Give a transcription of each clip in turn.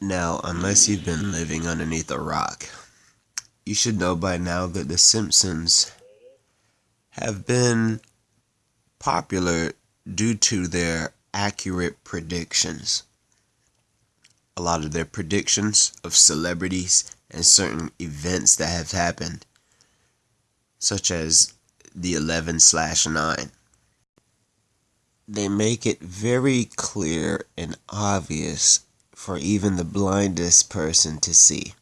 Now, unless you've been living underneath a rock, you should know by now that The Simpsons have been popular due to their accurate predictions. A lot of their predictions of celebrities and certain events that have happened, such as the 11 slash 9. They make it very clear and obvious for even the blindest person to see.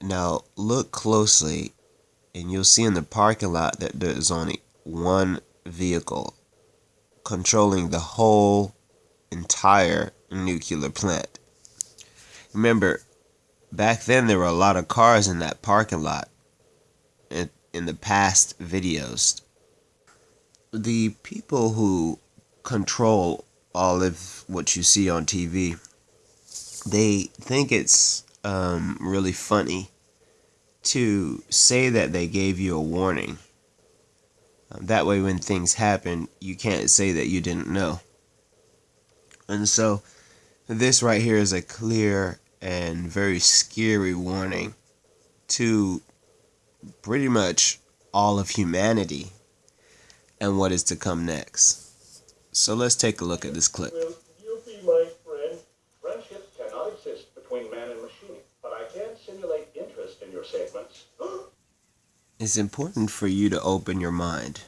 Now, look closely, and you'll see in the parking lot that there's only one vehicle controlling the whole entire nuclear plant. Remember, back then there were a lot of cars in that parking lot in, in the past videos. The people who control all of what you see on TV, they think it's um, really funny to say that they gave you a warning um, that way, when things happen, you can't say that you didn't know. And so, this right here is a clear and very scary warning to pretty much all of humanity and what is to come next. So, let's take a look at this clip. Will you be my friend? Friendship cannot exist between man and machine, but I can simulate interest in your segments. it's important for you to open your mind.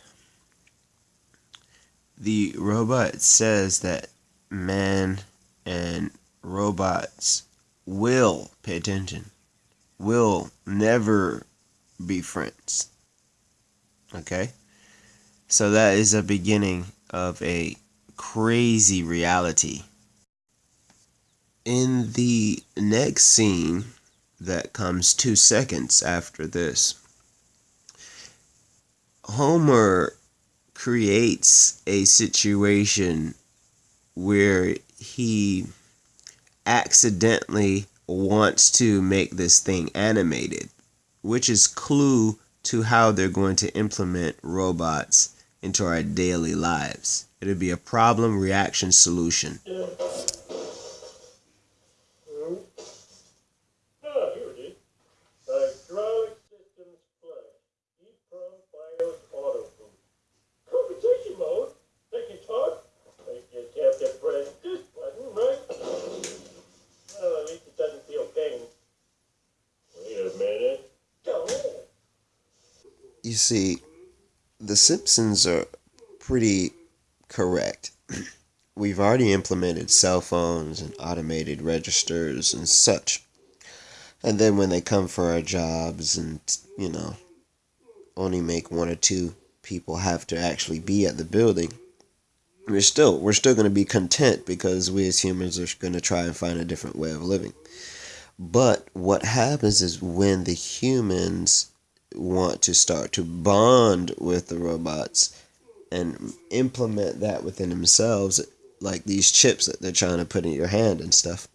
The robot says that man and robots will pay attention, will never be friends. Okay? So that is a beginning of a crazy reality. In the next scene that comes two seconds after this, Homer creates a situation where he accidentally wants to make this thing animated, which is clue to how they're going to implement robots into our daily lives. It'll be a problem reaction solution. you see, The Simpsons are pretty correct. We've already implemented cell phones and automated registers and such. And then when they come for our jobs and, you know, only make one or two people have to actually be at the building, we're still we're still going to be content because we as humans are going to try and find a different way of living. But what happens is when the humans want to start to bond with the robots and implement that within themselves, like these chips that they're trying to put in your hand and stuff.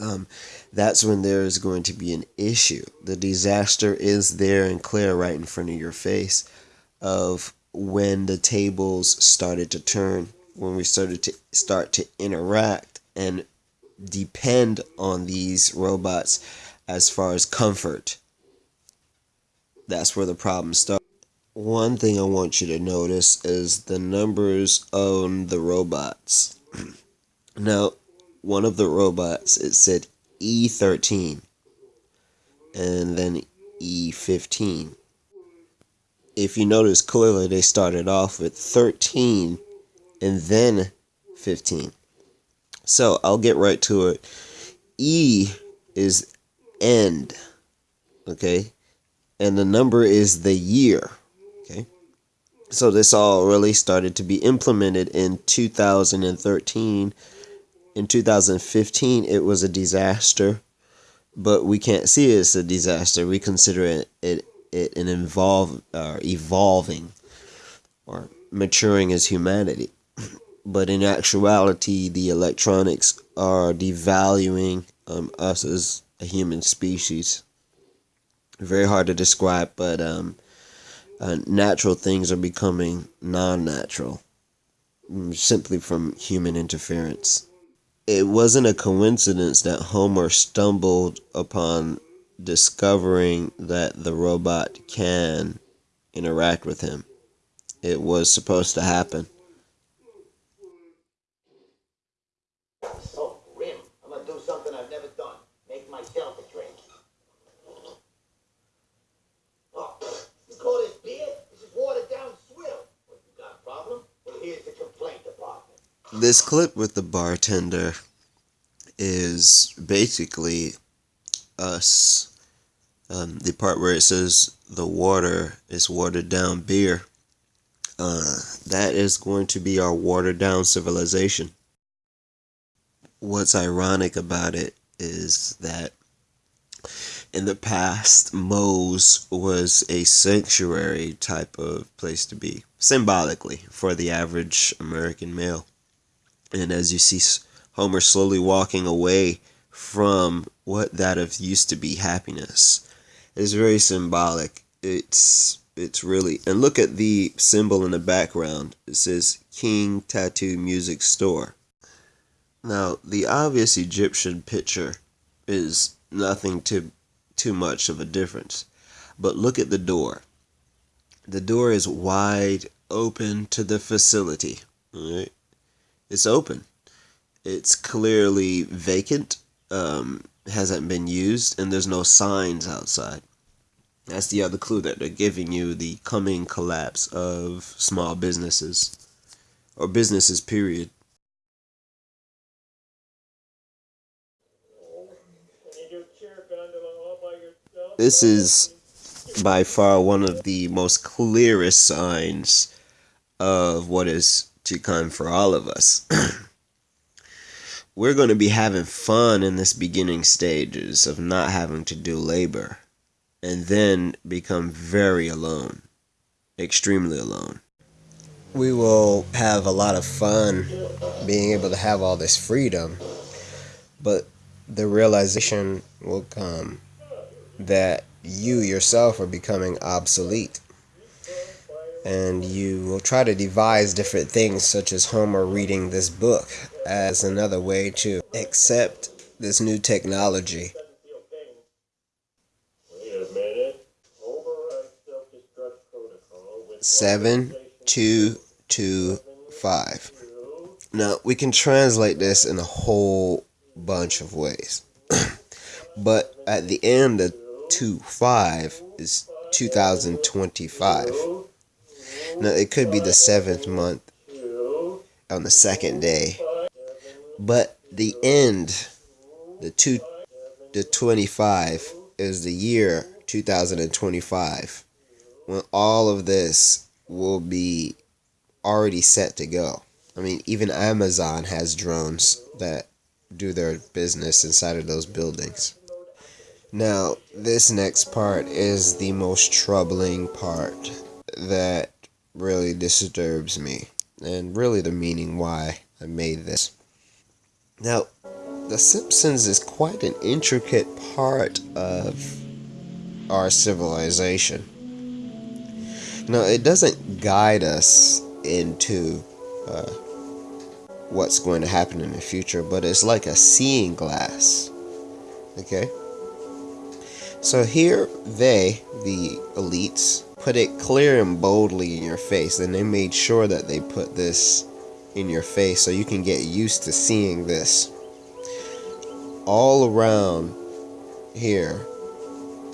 Um, that's when there is going to be an issue. The disaster is there and clear right in front of your face of when the tables started to turn, when we started to start to interact and depend on these robots as far as comfort that's where the problem starts. One thing I want you to notice is the numbers on the robots. now, one of the robots, it said E13 and then E15. If you notice clearly, they started off with 13 and then 15. So I'll get right to it. E is end. Okay and the number is the year. Okay. So this all really started to be implemented in 2013. In 2015, it was a disaster, but we can't see it as a disaster. We consider it it, it an involve uh, evolving or maturing as humanity. But in actuality, the electronics are devaluing um, us as a human species very hard to describe, but um, uh, natural things are becoming non natural mm, simply from human interference. it wasn't a coincidence that Homer stumbled upon discovering that the robot can interact with him. It was supposed to happen. So grim. I'm gonna do something I've never done. Make myself a drink. Oh, you call this beer? This is watered down swill. What, you got a problem? Well, here's the complaint department. This clip with the bartender is basically us. Um, the part where it says the water is watered down beer. Uh, that is going to be our watered down civilization. What's ironic about it is that in the past, Moe's was a sanctuary type of place to be, symbolically, for the average American male. And as you see Homer slowly walking away from what that of used to be happiness, is very symbolic. It's it's really and look at the symbol in the background. It says King Tattoo Music Store. Now, the obvious Egyptian picture is nothing too too much of a difference. But look at the door. The door is wide open to the facility. It's open. It's clearly vacant. Um, hasn't been used, and there's no signs outside. That's the other clue that they're giving you the coming collapse of small businesses or businesses, period. This is by far one of the most clearest signs of what is come for all of us. We're going to be having fun in this beginning stages of not having to do labor and then become very alone, extremely alone. We will have a lot of fun being able to have all this freedom, but the realization will come that you yourself are becoming obsolete. And you will try to devise different things, such as Homer reading this book, as another way to accept this new technology. Seven, two, two, five. Now, we can translate this in a whole bunch of ways. but at the end of 2 5 is 2025. Now, it could be the seventh month on the second day. But the end, the two, the 25, is the year 2025 when all of this will be already set to go. I mean, even Amazon has drones that do their business inside of those buildings. Now, this next part is the most troubling part that really disturbs me, and really the meaning why I made this. Now, The Simpsons is quite an intricate part of our civilization. Now, it doesn't guide us into uh, what's going to happen in the future, but it's like a seeing glass. Okay? So here they, the elites, put it clear and boldly in your face, and they made sure that they put this in your face so you can get used to seeing this. All around here,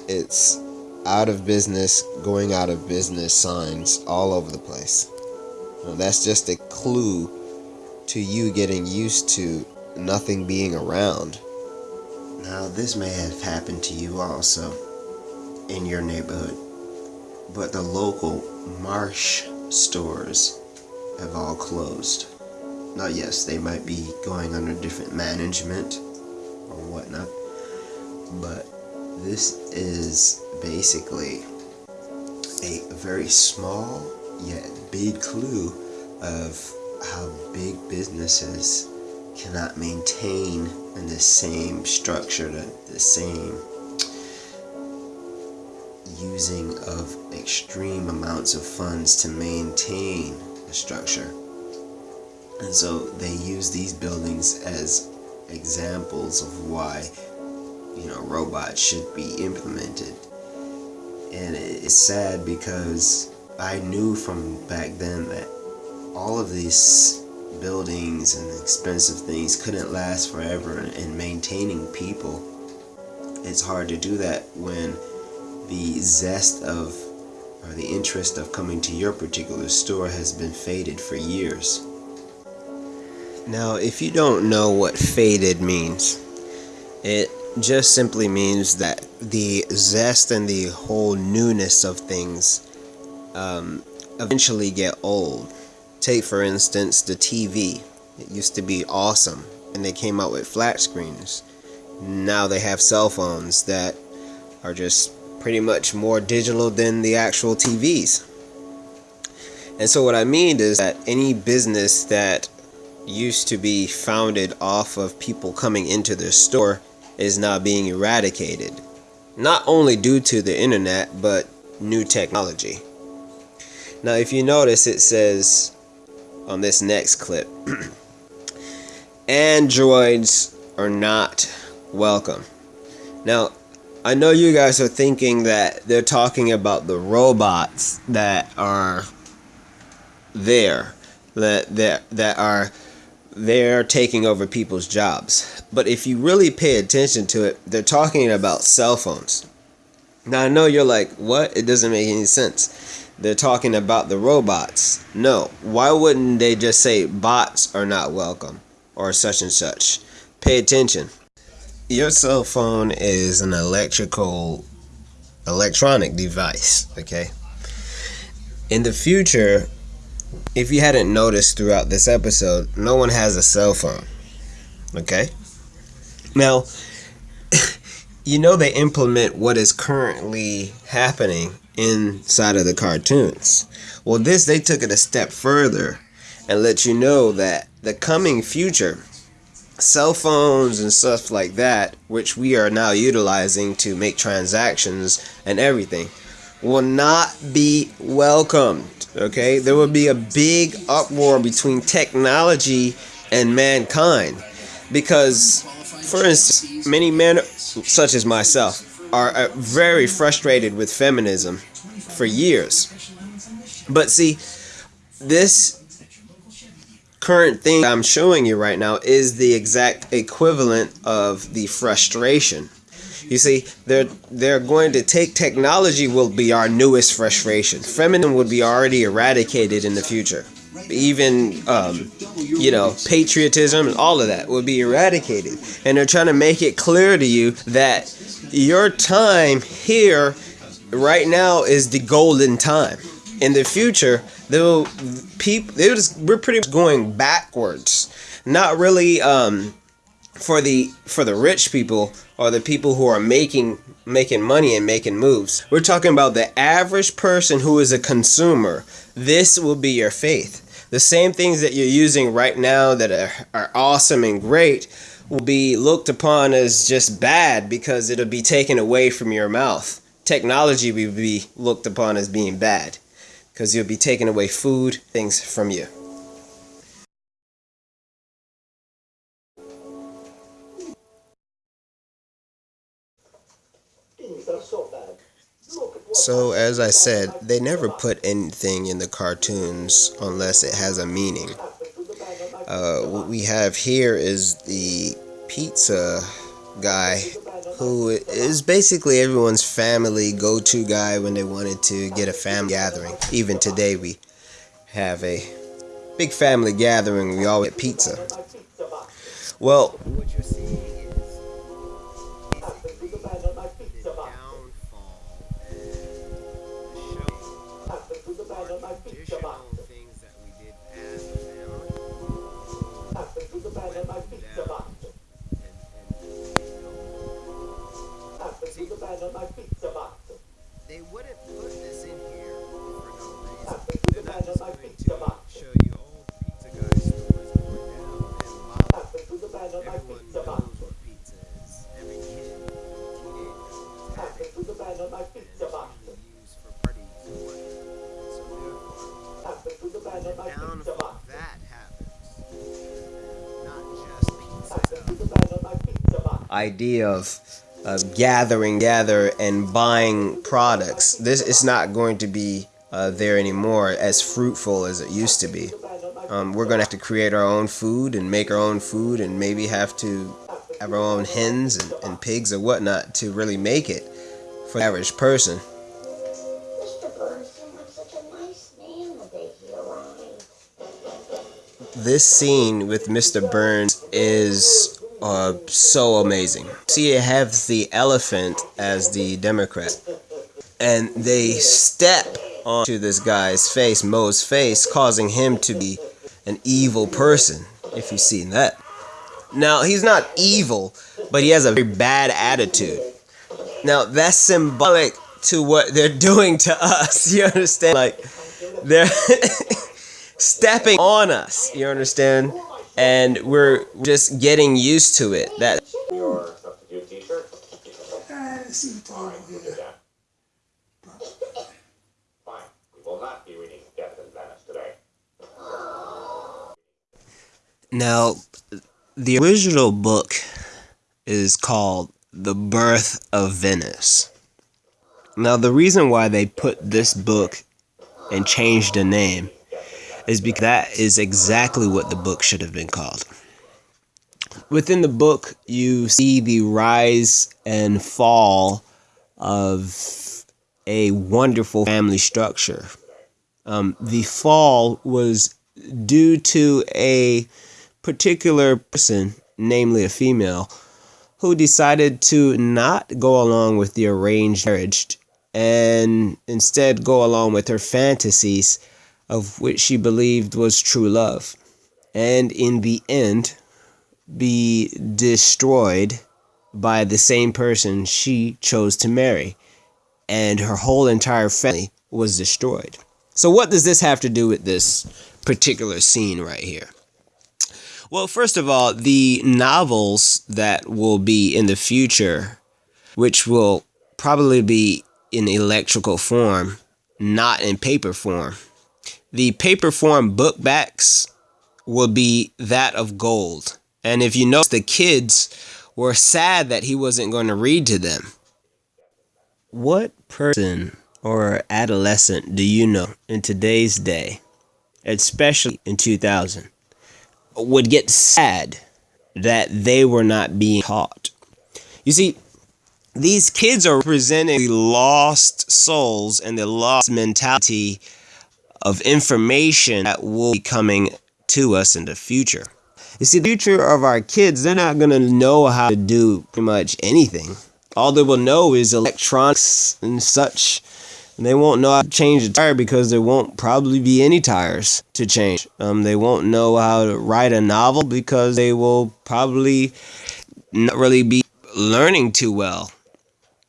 it's out of business, going out of business signs all over the place. Now, that's just a clue to you getting used to nothing being around. Now, this may have happened to you also in your neighborhood, but the local Marsh stores have all closed. Now, yes, they might be going under different management or whatnot, but this is basically a very small yet big clue of how big businesses cannot maintain in the same structure, the, the same using of extreme amounts of funds to maintain the structure. And so they use these buildings as examples of why you know robots should be implemented. And it's sad because I knew from back then that all of these buildings and expensive things couldn't last forever and maintaining people it's hard to do that when the zest of or the interest of coming to your particular store has been faded for years now if you don't know what faded means it just simply means that the zest and the whole newness of things um, eventually get old Take for instance the TV. It used to be awesome and they came out with flat screens. Now they have cell phones that are just pretty much more digital than the actual TVs. And so what I mean is that any business that used to be founded off of people coming into their store is now being eradicated. Not only due to the internet, but new technology. Now if you notice it says on this next clip. Androids are not welcome. Now, I know you guys are thinking that they're talking about the robots that are there, that that that are they're taking over people's jobs. But if you really pay attention to it, they're talking about cell phones. Now I know you're like, what? It doesn't make any sense they're talking about the robots. No, why wouldn't they just say bots are not welcome or such and such? Pay attention. Your cell phone is an electrical electronic device, okay? In the future, if you hadn't noticed throughout this episode, no one has a cell phone. Okay? Now, you know they implement what is currently happening inside of the cartoons. Well, this they took it a step further and let you know that the coming future, cell phones and stuff like that, which we are now utilizing to make transactions and everything, will not be welcomed. Okay, there will be a big uproar between technology and mankind because, for instance, many men, such as myself, are uh, very frustrated with feminism for years. But see, this current thing I'm showing you right now is the exact equivalent of the frustration. You see, they're they're going to take technology will be our newest frustration. Feminism would be already eradicated in the future. Even um, you know, patriotism and all of that would be eradicated. And they're trying to make it clear to you that your time here right now is the golden time. In the future, they'll people they just we're pretty much going backwards. Not really um for the for the rich people or the people who are making making money and making moves. We're talking about the average person who is a consumer. This will be your faith. The same things that you're using right now that are, are awesome and great will be looked upon as just bad because it'll be taken away from your mouth. Technology will be looked upon as being bad because you'll be taking away food, things from you. So, as I said, they never put anything in the cartoons unless it has a meaning. Uh, what we have here is the pizza guy who is basically everyone's family go-to guy when they wanted to get a family gathering. Even today we have a big family gathering. We all get pizza. Well, idea of of gathering, gather, and buying products. This is not going to be uh, there anymore as fruitful as it used to be. Um, we're going to have to create our own food and make our own food and maybe have to have our own hens and, and pigs or whatnot to really make it for the average person. This scene with Mr. Burns is uh, so amazing. See, you have the elephant as the Democrat, and they step onto this guy's face, Moe's face, causing him to be an evil person, if you've seen that. Now, he's not evil, but he has a very bad attitude. Now, that's symbolic to what they're doing to us. You understand? Like, they're stepping on us. You understand? And we're just getting used to it. That. We will not be reading Venice today. Now, the original book is called The Birth of Venice. Now, the reason why they put this book and changed the name is because that is exactly what the book should have been called. Within the book, you see the rise and fall of a wonderful family structure. Um, the fall was due to a particular person, namely a female, who decided to not go along with the arranged marriage and instead go along with her fantasies of which she believed was true love. And in the end, be destroyed by the same person she chose to marry. And her whole entire family was destroyed. So, what does this have to do with this particular scene right here? Well, first of all, the novels that will be in the future, which will probably be in electrical form, not in paper form. The paper form book backs will be that of gold. And if you notice, the kids were sad that he wasn't going to read to them. What person or adolescent do you know in today's day, especially in 2000, would get sad that they were not being taught? You see, these kids are representing the lost souls and the lost mentality of information that will be coming to us in the future. You see, the future of our kids, they're not going to know how to do pretty much anything. All they will know is electronics and such. And they won't know how to change a tire because there won't probably be any tires to change. Um, they won't know how to write a novel because they will probably not really be learning too well.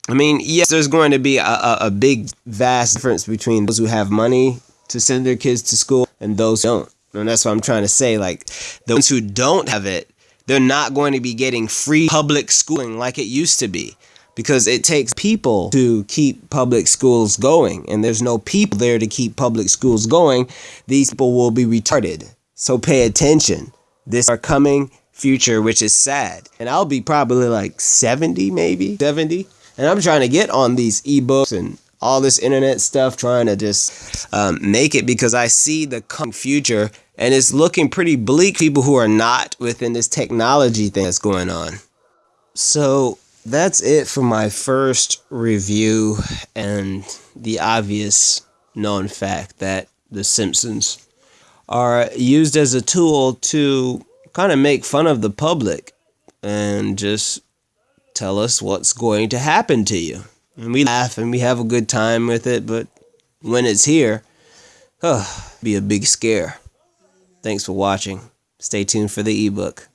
I mean, yes, there's going to be a, a, a big, vast difference between those who have money to send their kids to school and those don't. And that's what I'm trying to say. Like, the ones who don't have it, they're not going to be getting free public schooling like it used to be because it takes people to keep public schools going. And there's no people there to keep public schools going. These people will be retarded. So pay attention. This our coming future, which is sad. And I'll be probably like 70, maybe 70. And I'm trying to get on these ebooks and all this internet stuff, trying to just um, make it because I see the future and it's looking pretty bleak. People who are not within this technology thing that's going on. So that's it for my first review and the obvious known fact that The Simpsons are used as a tool to kind of make fun of the public and just tell us what's going to happen to you. And we laugh and we have a good time with it, but when it's here, oh, be a big scare. Thanks for watching. Stay tuned for the ebook.